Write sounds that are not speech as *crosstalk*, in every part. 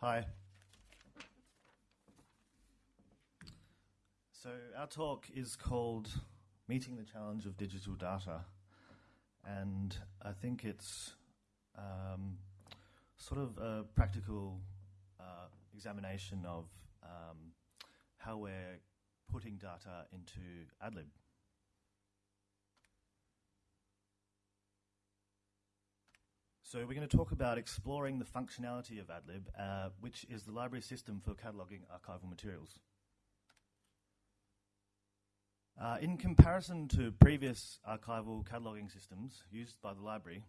Hi. So, our talk is called Meeting the Challenge of Digital Data, and I think it's um, sort of a practical uh, examination of um, how we're putting data into AdLib. So we're going to talk about exploring the functionality of AdLib, uh, which is the library system for cataloguing archival materials. Uh, in comparison to previous archival cataloguing systems used by the library,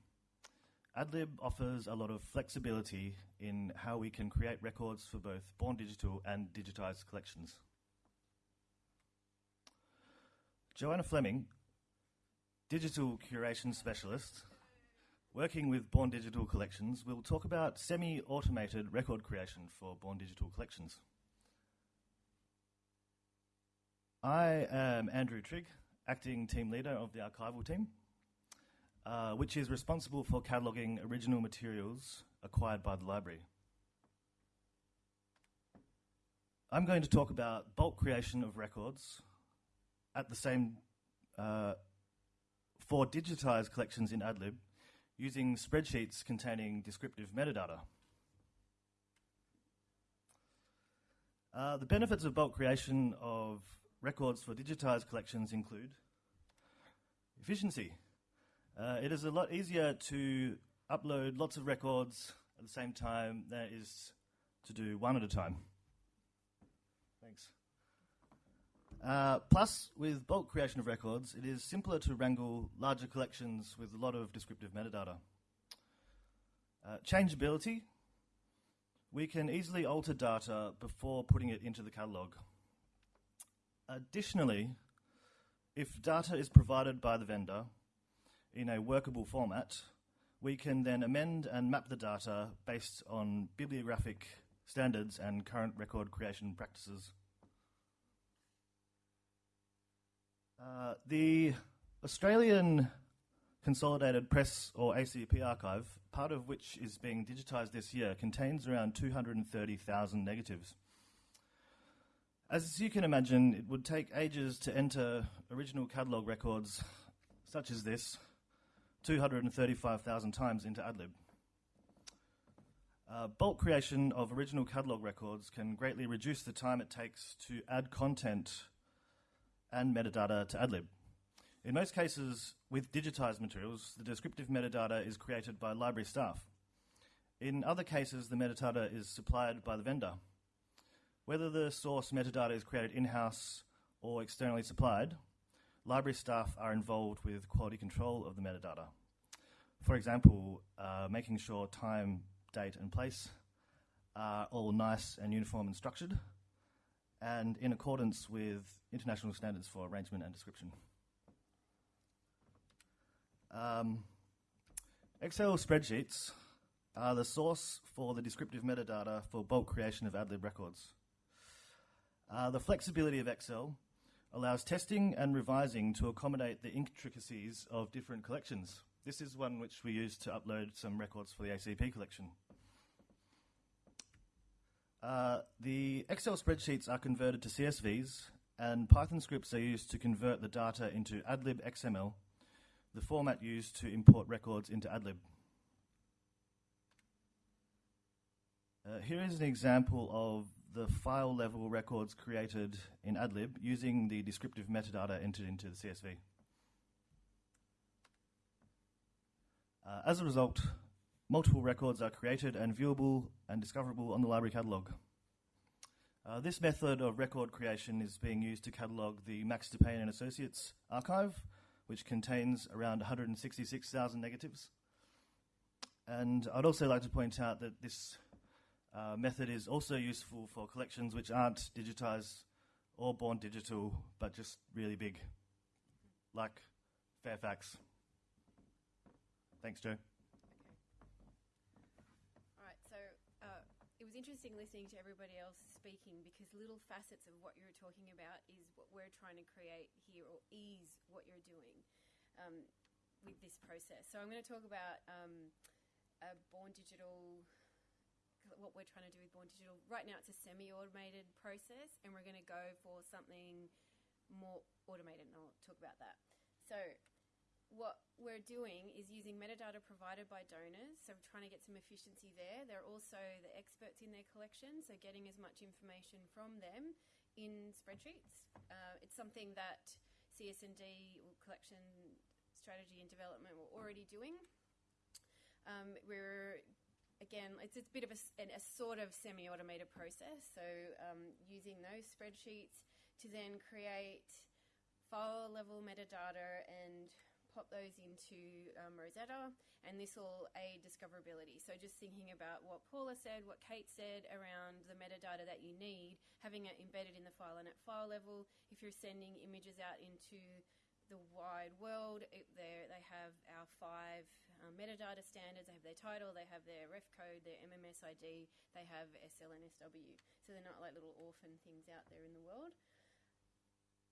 AdLib offers a lot of flexibility in how we can create records for both born digital and digitized collections. Joanna Fleming, digital curation specialist, Working with Born Digital Collections, we'll talk about semi automated record creation for Born Digital Collections. I am Andrew Trigg, acting team leader of the archival team, uh, which is responsible for cataloguing original materials acquired by the library. I'm going to talk about bulk creation of records at the same uh, for digitized collections in AdLib using spreadsheets containing descriptive metadata. Uh, the benefits of bulk creation of records for digitized collections include efficiency. Uh, it is a lot easier to upload lots of records at the same time than it is to do one at a time. Thanks. Uh, plus, with bulk creation of records, it is simpler to wrangle larger collections with a lot of descriptive metadata. Uh, changeability. We can easily alter data before putting it into the catalogue. Additionally, if data is provided by the vendor in a workable format, we can then amend and map the data based on bibliographic standards and current record creation practices. Uh, the Australian Consolidated Press or ACP archive, part of which is being digitised this year, contains around 230,000 negatives. As you can imagine, it would take ages to enter original catalogue records such as this 235,000 times into AdLib. Uh, bulk creation of original catalogue records can greatly reduce the time it takes to add content and metadata to AdLib. In most cases, with digitized materials, the descriptive metadata is created by library staff. In other cases, the metadata is supplied by the vendor. Whether the source metadata is created in house or externally supplied, library staff are involved with quality control of the metadata. For example, uh, making sure time, date, and place are all nice and uniform and structured, and in accordance with international standards for arrangement and description. Um, Excel spreadsheets are the source for the descriptive metadata for bulk creation of AdLib records. Uh, the flexibility of Excel allows testing and revising to accommodate the intricacies of different collections. This is one which we use to upload some records for the ACP collection. Uh, the Excel spreadsheets are converted to CSVs, and Python scripts are used to convert the data into AdLib XML, the format used to import records into AdLib. Uh, here is an example of the file level records created in AdLib using the descriptive metadata entered into the CSV. Uh, as a result, multiple records are created and viewable and discoverable on the library catalogue. Uh, this method of record creation is being used to catalogue the Max Dupain and Associates archive, which contains around 166,000 negatives. And I'd also like to point out that this uh, method is also useful for collections which aren't digitized or born digital, but just really big, like Fairfax. Thanks, Joe. All right, so uh, it was interesting listening to everybody else speaking because little facets of what you're talking about is what we're trying to create here or ease what you're doing um, with this process. So I'm going to talk about um, a born digital, what we're trying to do with Born Digital. Right now, it's a semi-automated process, and we're going to go for something more automated, and I'll talk about that. So, what we're doing is using metadata provided by donors, so we're trying to get some efficiency there. They're also the experts in their collection, so getting as much information from them in spreadsheets. Uh, it's something that CS&D, or Collection Strategy and Development, were already doing. Um, we're again, it's, it's a bit of a, a sort of semi-automated process. So um, using those spreadsheets to then create file level metadata and pop those into um, Rosetta, and this will aid discoverability. So just thinking about what Paula said, what Kate said around the metadata that you need, having it embedded in the file and at file level. If you're sending images out into the wide world, it, they have our five um, metadata standards. They have their title, they have their ref code, their MMS ID, they have SLNSW. So they're not like little orphan things out there in the world.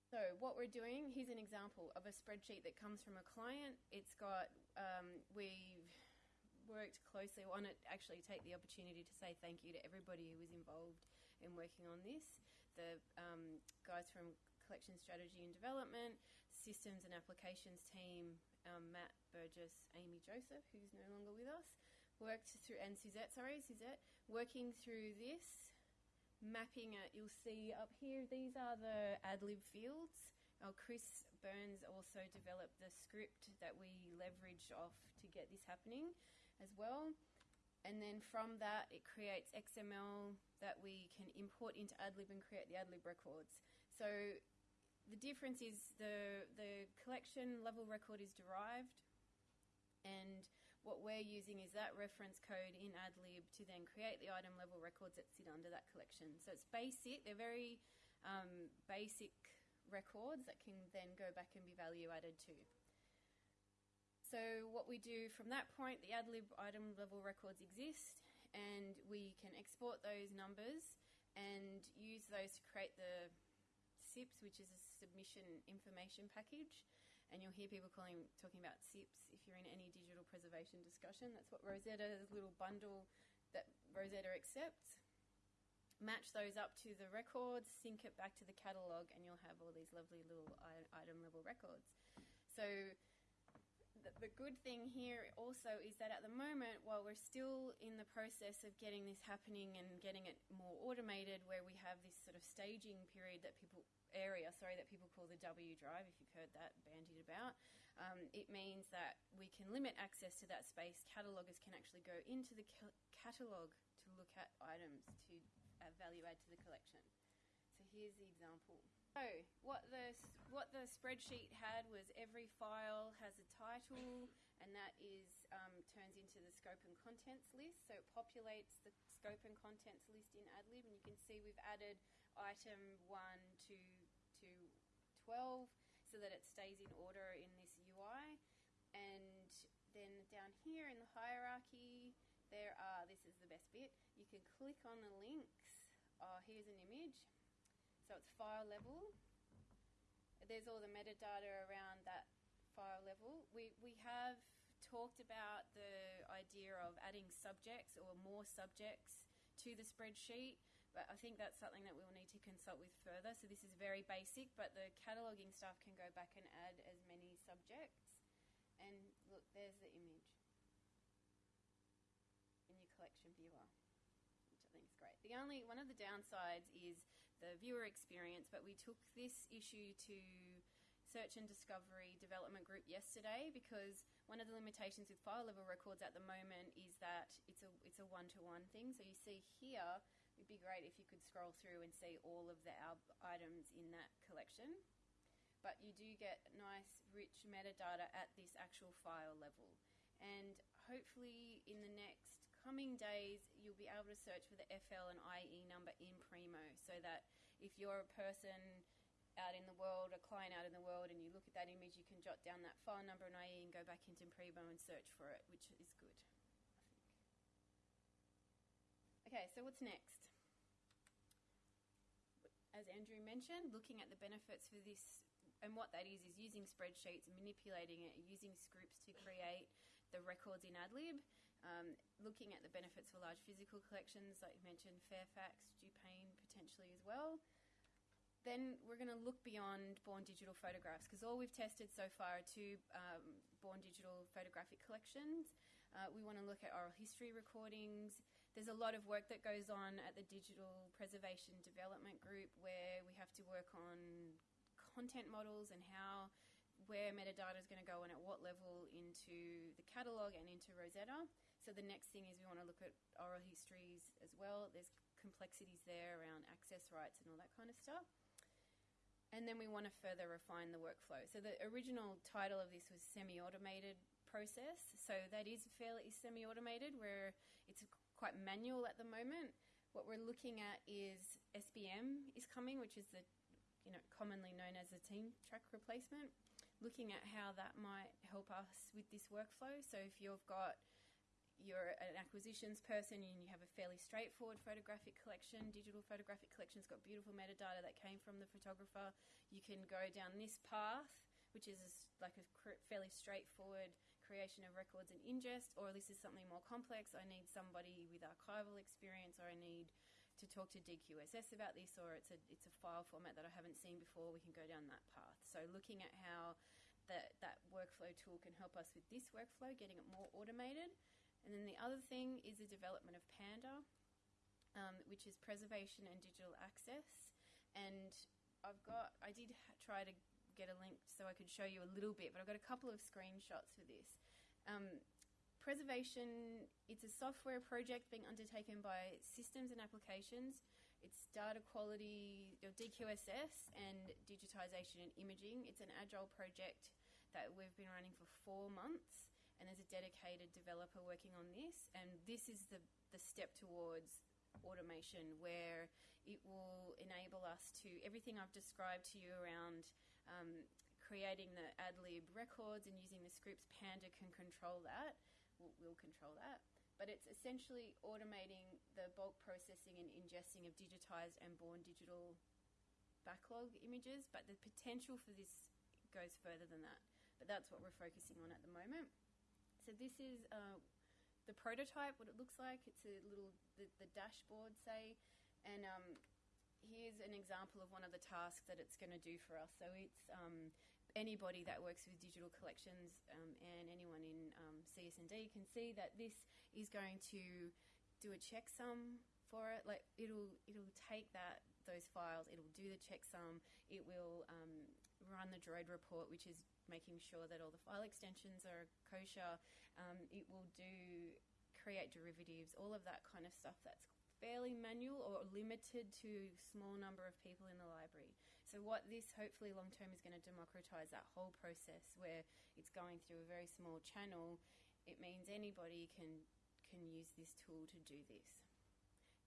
So what we're doing, here's an example of a spreadsheet that comes from a client. It's got, um, we've worked closely on it, actually take the opportunity to say thank you to everybody who was involved in working on this. The um, guys from Collection Strategy and Development, Systems and Applications team, um, Matt Burgess, Amy Joseph, who's no longer with us, worked through, and Suzette, sorry, Suzette, working through this mapping it, you'll see up here, these are the AdLib fields. Uh, Chris Burns also developed the script that we leveraged off to get this happening as well. And then from that, it creates XML that we can import into AdLib and create the AdLib records. So the difference is the, the collection level record is derived and what we're using is that reference code in AdLib to then create the item level records that sit under that collection. So it's basic, they're very um, basic records that can then go back and be value added to. So what we do from that point, the AdLib item level records exist and we can export those numbers and use those to create the SIPs, which is a submission information package and you'll hear people calling, talking about SIPs if you're in any digital preservation discussion. That's what Rosetta's little bundle that Rosetta accepts. Match those up to the records, sync it back to the catalogue, and you'll have all these lovely little item level records. So the, good thing here also is that at the moment, while we're still in the process of getting this happening and getting it more automated, where we have this sort of staging period that people area, sorry, that people call the W drive, if you've heard that bandied about. Um, it means that we can limit access to that space. Cataloguers can actually go into the ca- catalogue to look at items to add value add to the collection. Here's the example. So what the what the spreadsheet had was every file has a title, and that is um, turns into the scope and contents list. So it populates the scope and contents list in AdLib, and you can see we've added item 1 to, to 12 so that it stays in order in this UI. And then down here in the hierarchy, there are, this is the best bit, you can click on the links. Oh, here's an image. So it's file level. There's all the metadata around that file level. We, we have talked about the idea of adding subjects or more subjects to the spreadsheet. But I think that's something that we'll need to consult with further. So this is very basic, but the cataloguing staff can go back and add as many subjects. And look, there's the image in your collection viewer, which I think is great. The only one of the downsides is the viewer experience, but we took this issue to search and discovery development group yesterday because one of the limitations with file level records at the moment is that it's a it's a one to one thing. So you see here It'd be great if you could scroll through and see all of the items in that collection. But you do get nice, rich metadata at this actual file level. And hopefully, in the next coming days, you'll be able to search for the FL and IE number in Primo so that if you're a person out in the world, a client out in the world, and you look at that image, you can jot down that file number and IE and go back into Primo and search for it, which is good. Okay, so what's next? As Andrew mentioned, looking at the benefits for this, and what that is, is using spreadsheets, manipulating it, using scripts to create the records in AdLib. Um, looking at the benefits for large physical collections, like you mentioned, Fairfax, Dupain potentially as well. Then we're going to look beyond born digital photographs because all we've tested so far are two um, born digital photographic collections. Uh, we want to look at oral history recordings. There's a lot of work that goes on at the Digital Preservation Development Group where we have to work on content models and how where metadata is going to go and at what level into the catalogue and into Rosetta. So the next thing is we want to look at oral histories as well. There's complexities there around access rights and all that kind of stuff. And then we want to further refine the workflow. So the original title of this was semi-automated process. So that is fairly semi-automated where it's quite manual at the moment. What we're looking at is SBM is coming, which is the you know commonly known as a TeamTrack replacement. Looking at how that might help us with this workflow. So if you've got you're an acquisitions person and you have a fairly straightforward photographic collection, digital photographic collection's got beautiful metadata that came from the photographer, you can go down this path, which is like a fairly straightforward creation of records and ingest, or this is something more complex. I need somebody with archival experience, or I need to talk to DQSS about this, or it's a it's a file format that I haven't seen before. We can go down that path. So looking at how that that workflow tool can help us with this workflow, getting it more automated. And then the other thing is the development of Panda, um, which is preservation and digital access. And I've got, I did try to get a link so I could show you a little bit, but I've got a couple of screenshots for this. Um, preservation, it's a software project being undertaken by systems and applications. It's data quality, or DQSS, and digitization and imaging. It's an agile project that we've been running for four months and there's a dedicated developer working on this. And this is the, the step towards automation where it will enable us to everything I've described to you around um, creating the AdLib records and using the scripts. Panda can control that. We'll, we'll control that. But it's essentially automating the bulk processing and ingesting of digitized and born digital backlog images. But the potential for this goes further than that. But that's what we're focusing on at the moment. So this is uh, the prototype, what it looks like. It's a little, the, the dashboard, say, and um, here's an example of one of the tasks that it's going to do for us. So it's um, anybody that works with digital collections um, and anyone in um, CS&D can see that this is going to do a checksum for it. Like it'll it'll take that those files, it'll do the checksum, it will um, run the Droid report, which is making sure that all the file extensions are kosher. Um, it will do create derivatives, all of that kind of stuff that's fairly manual or limited to small number of people in the library. So what this hopefully long term is going to democratize that whole process where it's going through a very small channel. It means anybody can can use this tool to do this,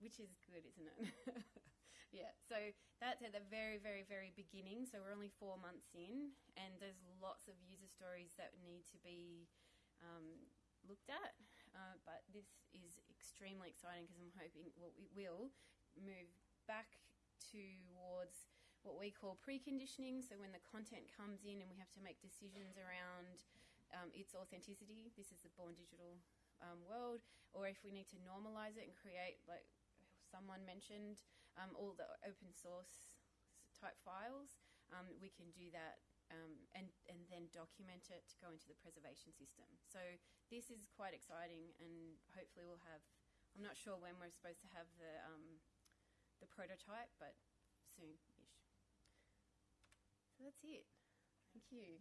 which is good, isn't it? *laughs* yeah, so that's at the very, very, very beginning. So we're only four months in, and there's lots of user stories that need to be um, looked at. Uh, but this is extremely exciting because I'm hoping well, we will move back towards what we call preconditioning. So when the content comes in and we have to make decisions around um, its authenticity, this is the born digital um, world, or if we need to normalize it and create like someone mentioned, um, all the open source type files, um, we can do that um, and, and then document it to go into the preservation system. So this is quite exciting and hopefully we'll have, I'm not sure when we're supposed to have the, um, the prototype, but soon-ish. So that's it. Thank you.